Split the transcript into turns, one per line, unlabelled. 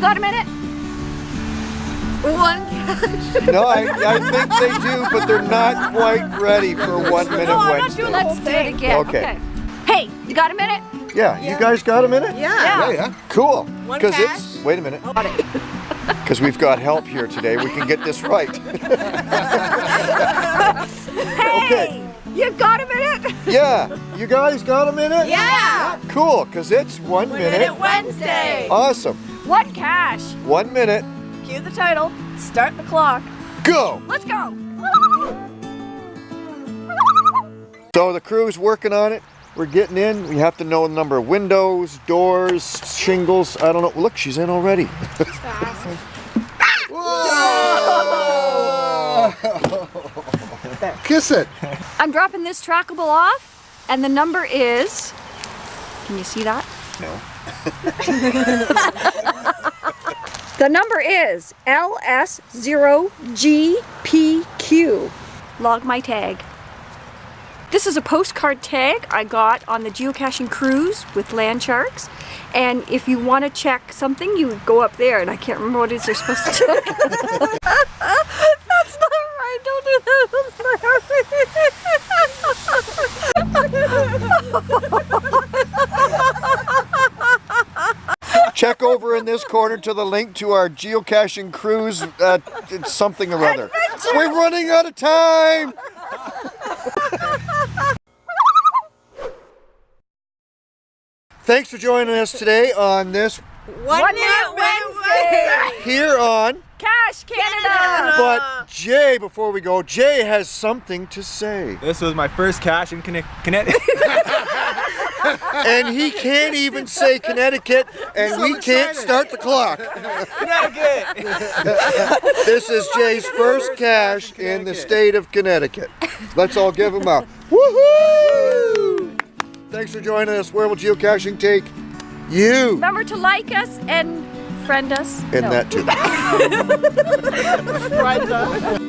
You got a minute?
One cache.
No, I, I think they do, but they're not quite ready for One Minute
No, I'm not
Wednesday.
doing
Let's do it again.
Okay.
Hey, you got a minute?
Yeah, you guys got a minute?
Yeah.
Yeah, yeah.
Cool.
One
Because
cache.
it's, wait a minute,
Got it.
because we've got help here today. We can get this right.
Hey,
Okay.
you got a minute?
Yeah, you guys got a minute?
Yeah.
Cool, because it's One
One
Minute.
minute Wednesday.
Awesome.
One cache.
One minute,
Cue the title. Start the clock.
go.
Let's go.
So the crew's working on it. We're getting in. We have to know the number of windows, doors, shingles. I don't know. Look, she's in already.
Kiss it.
I'm dropping this trackable off, and the number is. Can you see that?
No.
The number is LS0GPQ. Log my tag. This is a postcard tag I got on the geocaching cruise with Land Sharks. And if you want to check something, you would go up there, and I can't remember what it is you're supposed to check. That's not right. Don't do that.
Check over in this corner to the link to our geocaching cruise, uh, something or other. We're running out of time. Thanks for joining us today on this
One,
One
minute
minute
Wednesday.
here on.
Cash Canada!
But Jay, before we go, Jay has something to say.
This was my first cache in Conne- Connecticut.
And he can't even say Connecticut, and we can't start the clock.
Connecticut.
This is Jay's first cache in the state of Connecticut. Let's all give him a woohoo! Thanks for joining us. Where will geocaching take you?
Remember to like us and friend us.
And
No.
that too.
Right.